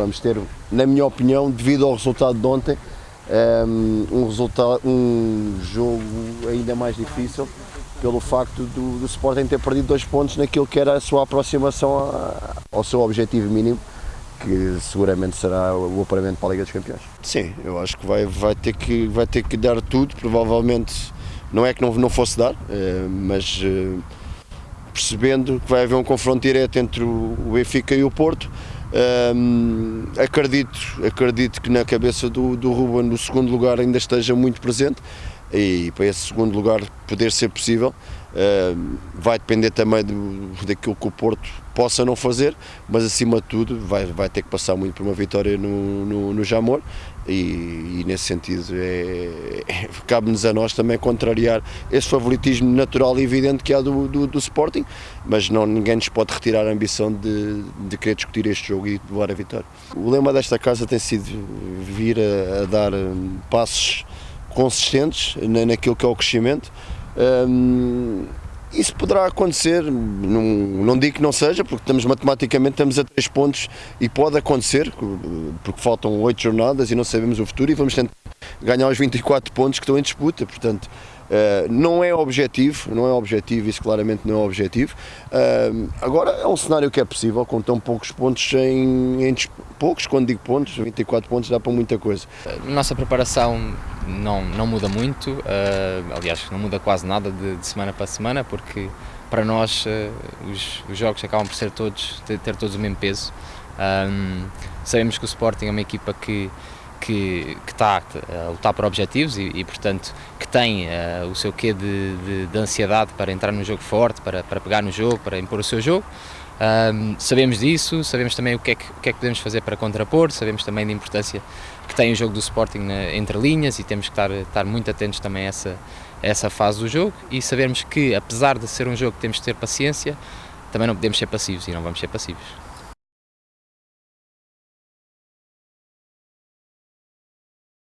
vamos ter, na minha opinião, devido ao resultado de ontem, um, resultado, um jogo ainda mais difícil pelo facto do, do Sporting ter perdido dois pontos naquilo que era a sua aproximação a, ao seu objetivo mínimo, que seguramente será o apuramento para a Liga dos Campeões. Sim, eu acho que vai, vai, ter, que, vai ter que dar tudo, provavelmente não é que não, não fosse dar, eh, mas eh, percebendo que vai haver um confronto direto entre o Benfica e o Porto, acredito, acredito que na cabeça do, do Ruben o segundo lugar ainda esteja muito presente e para esse segundo lugar poder ser possível vai depender também do, daquilo que o Porto possa não fazer, mas acima de tudo vai, vai ter que passar muito por uma vitória no, no, no Jamor e, e, nesse sentido é, é, cabe-nos a nós também contrariar esse favoritismo natural e evidente que há do, do, do, Sporting, mas não, ninguém nos pode retirar a ambição de, de querer discutir este jogo e de levar a vitória. O lema desta casa tem sido vir a, a dar hum, passos consistentes naquilo que é o crescimento. Um, isso poderá acontecer, não, não digo que não seja, porque estamos matematicamente estamos a três pontos e pode acontecer, porque faltam oito jornadas e não sabemos o futuro e vamos tentar ganhar os 24 pontos que estão em disputa, portanto Uh, não é objetivo, não é objetivo, isso claramente não é objetivo. Uh, agora é um cenário que é possível, com tão poucos pontos em, em, poucos, quando digo pontos, 24 pontos dá para muita coisa. Nossa preparação não, não muda muito, uh, aliás, não muda quase nada de, de, semana para semana, porque para nós os, os, jogos acabam por ser todos, ter, ter todos o mesmo peso. sabemos que o Sporting é uma equipa que que, que está a lutar por objetivos e, e portanto, que tem uh, o seu quê de, de, de, ansiedade para entrar no jogo forte, para, para pegar no jogo, para impor o seu jogo. Um, sabemos disso, sabemos também o que, é que, o que, é que, podemos fazer para contrapor, sabemos também da importância que tem o jogo do Sporting na, entre linhas e temos que estar, estar muito atentos também a essa, a essa fase do jogo e sabemos que, apesar de ser um jogo que temos que ter paciência, também não podemos ser passivos e não vamos ser passivos.